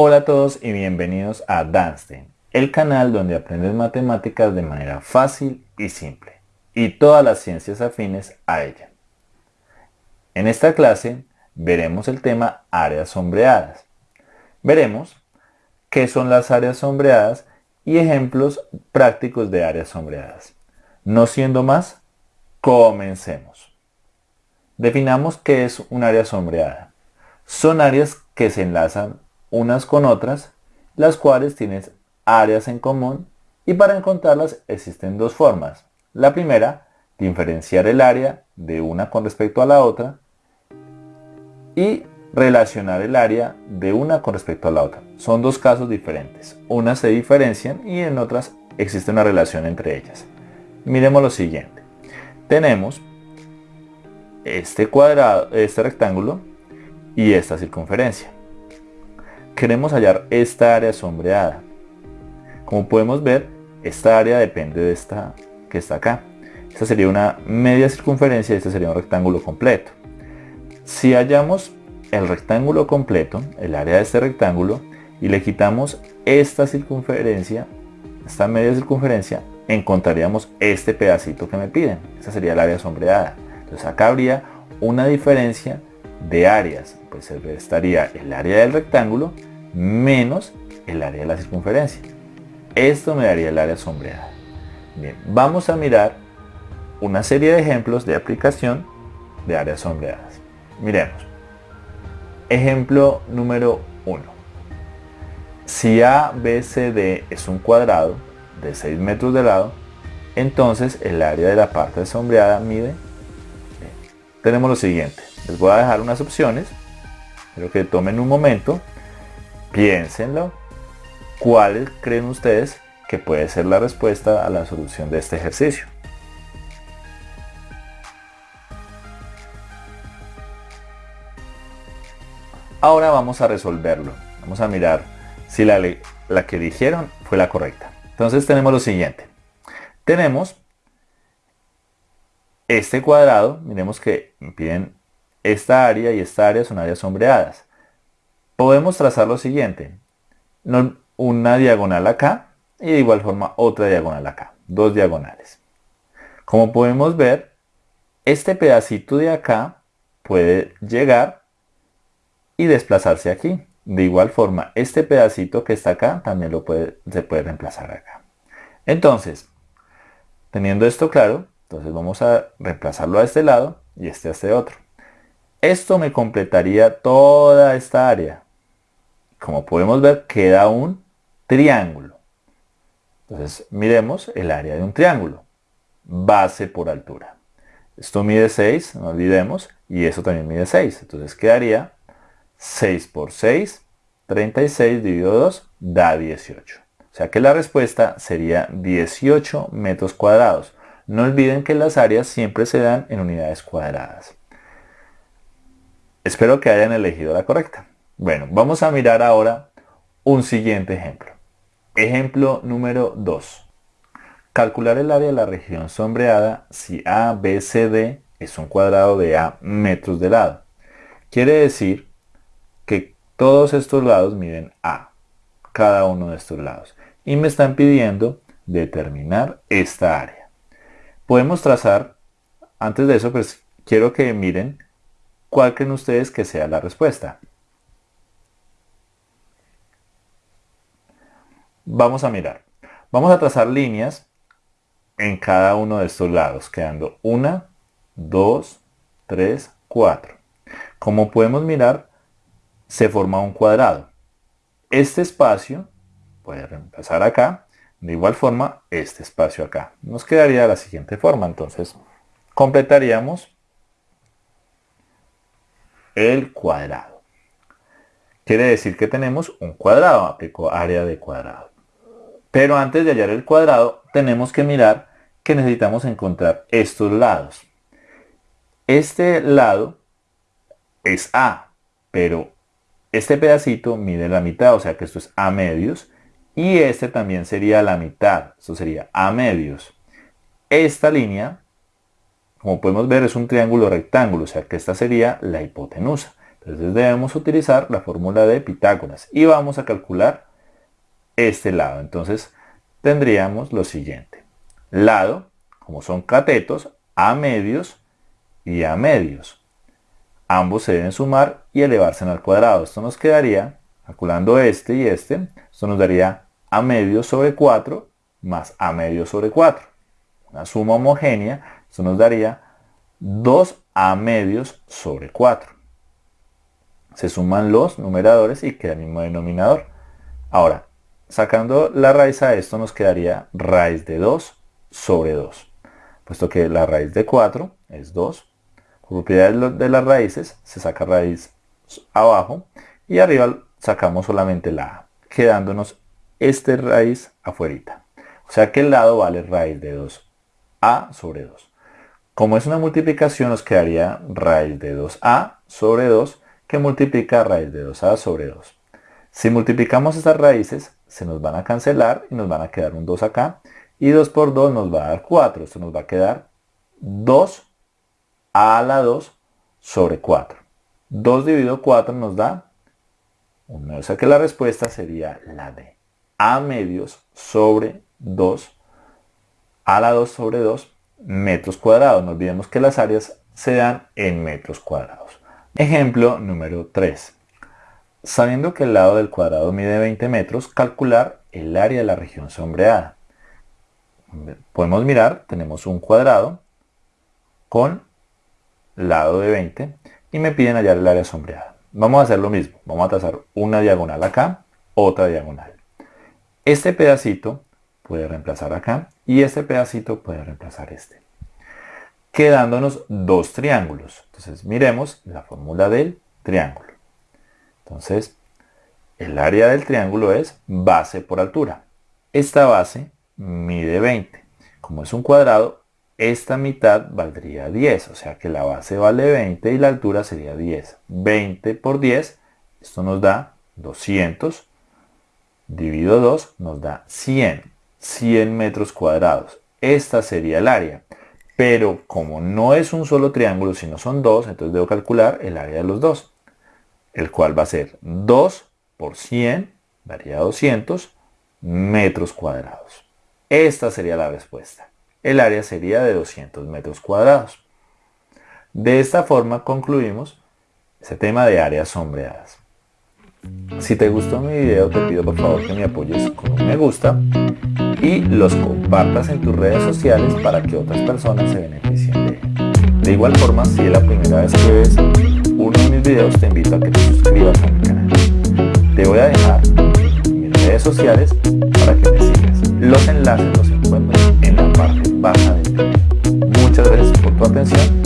Hola a todos y bienvenidos a Danstein, el canal donde aprendes matemáticas de manera fácil y simple, y todas las ciencias afines a ella. En esta clase veremos el tema áreas sombreadas. Veremos qué son las áreas sombreadas y ejemplos prácticos de áreas sombreadas. No siendo más, comencemos. Definamos qué es un área sombreada. Son áreas que se enlazan unas con otras, las cuales tienen áreas en común y para encontrarlas existen dos formas. La primera, diferenciar el área de una con respecto a la otra y relacionar el área de una con respecto a la otra. Son dos casos diferentes. Unas se diferencian y en otras existe una relación entre ellas. Miremos lo siguiente. Tenemos este cuadrado, este rectángulo y esta circunferencia queremos hallar esta área sombreada. Como podemos ver, esta área depende de esta que está acá. Esta sería una media circunferencia y este sería un rectángulo completo. Si hallamos el rectángulo completo, el área de este rectángulo, y le quitamos esta circunferencia, esta media circunferencia, encontraríamos este pedacito que me piden. Esa sería el área sombreada. Entonces acá habría una diferencia de áreas. Pues estaría el área del rectángulo menos el área de la circunferencia. Esto me daría el área sombreada. Bien, vamos a mirar una serie de ejemplos de aplicación de áreas sombreadas. Miremos. Ejemplo número 1. Si ABCD es un cuadrado de 6 metros de lado, entonces el área de la parte sombreada mide. Tenemos lo siguiente. Les voy a dejar unas opciones. Quiero que tomen un momento Piénsenlo. ¿Cuáles creen ustedes que puede ser la respuesta a la solución de este ejercicio? Ahora vamos a resolverlo. Vamos a mirar si la, la que dijeron fue la correcta. Entonces tenemos lo siguiente. Tenemos este cuadrado, miremos que piden esta área y esta área son áreas sombreadas podemos trazar lo siguiente. Una diagonal acá y de igual forma otra diagonal acá. Dos diagonales. Como podemos ver, este pedacito de acá puede llegar y desplazarse aquí. De igual forma, este pedacito que está acá también lo puede, se puede reemplazar acá. Entonces, teniendo esto claro, entonces vamos a reemplazarlo a este lado y este a este otro. Esto me completaría toda esta área como podemos ver, queda un triángulo. Entonces, miremos el área de un triángulo. Base por altura. Esto mide 6, no olvidemos, y eso también mide 6. Entonces quedaría 6 por 6, 36 dividido 2, da 18. O sea que la respuesta sería 18 metros cuadrados. No olviden que las áreas siempre se dan en unidades cuadradas. Espero que hayan elegido la correcta. Bueno, vamos a mirar ahora un siguiente ejemplo. Ejemplo número 2. Calcular el área de la región sombreada si A, B, C, D es un cuadrado de A metros de lado. Quiere decir que todos estos lados miden A, cada uno de estos lados. Y me están pidiendo determinar esta área. Podemos trazar, antes de eso, pues quiero que miren cuál creen ustedes que sea la respuesta. Vamos a mirar. Vamos a trazar líneas en cada uno de estos lados, quedando una, dos, tres, cuatro. Como podemos mirar, se forma un cuadrado. Este espacio puede reemplazar acá, de igual forma este espacio acá. Nos quedaría de la siguiente forma, entonces completaríamos el cuadrado. Quiere decir que tenemos un cuadrado, área de cuadrado. Pero antes de hallar el cuadrado, tenemos que mirar que necesitamos encontrar estos lados. Este lado es A, pero este pedacito mide la mitad, o sea que esto es A medios. Y este también sería la mitad, esto sería A medios. Esta línea, como podemos ver, es un triángulo rectángulo, o sea que esta sería la hipotenusa. Entonces debemos utilizar la fórmula de Pitágoras y vamos a calcular este lado. Entonces tendríamos lo siguiente. Lado, como son catetos, a medios y a medios. Ambos se deben sumar y elevarse al cuadrado. Esto nos quedaría, calculando este y este, esto nos daría a medios sobre 4 más a medios sobre 4. Una suma homogénea, esto nos daría 2 a medios sobre 4. Se suman los numeradores y queda el mismo denominador. Ahora, sacando la raíz a esto nos quedaría raíz de 2 sobre 2. Puesto que la raíz de 4 es 2. Por propiedades de las raíces se saca raíz abajo y arriba sacamos solamente la a, quedándonos este raíz afuera. O sea que el lado vale raíz de 2a sobre 2. Como es una multiplicación nos quedaría raíz de 2a sobre 2 que multiplica raíz de 2a sobre 2. Si multiplicamos estas raíces se nos van a cancelar y nos van a quedar un 2 acá y 2 por 2 nos va a dar 4. Esto nos va a quedar 2 a la 2 sobre 4. 2 dividido 4 nos da 1. O sea que la respuesta sería la de a medios sobre 2 a la 2 sobre 2 metros cuadrados. No olvidemos que las áreas se dan en metros cuadrados. Ejemplo número 3. Sabiendo que el lado del cuadrado mide 20 metros, calcular el área de la región sombreada. Podemos mirar, tenemos un cuadrado con lado de 20 y me piden hallar el área sombreada. Vamos a hacer lo mismo, vamos a trazar una diagonal acá, otra diagonal. Este pedacito puede reemplazar acá y este pedacito puede reemplazar este. Quedándonos dos triángulos. Entonces miremos la fórmula del triángulo. Entonces, el área del triángulo es base por altura. Esta base mide 20. Como es un cuadrado, esta mitad valdría 10. O sea que la base vale 20 y la altura sería 10. 20 por 10, esto nos da 200 dividido 2 nos da 100. 100 metros cuadrados. Esta sería el área. Pero como no es un solo triángulo, sino son dos, entonces debo calcular el área de los dos. El cual va a ser 2 por 100, daría 200 metros cuadrados. Esta sería la respuesta. El área sería de 200 metros cuadrados. De esta forma concluimos ese tema de áreas sombreadas. Si te gustó mi video te pido por favor que me apoyes con un me gusta y los compartas en tus redes sociales para que otras personas se beneficien de él. De igual forma, si es la primera vez que ves uno de mis videos, te invito a que te suscribas a mi canal. Te voy a dejar mis redes sociales para que me sigas. Los enlaces los encuentras en la parte baja del video. Muchas gracias por tu atención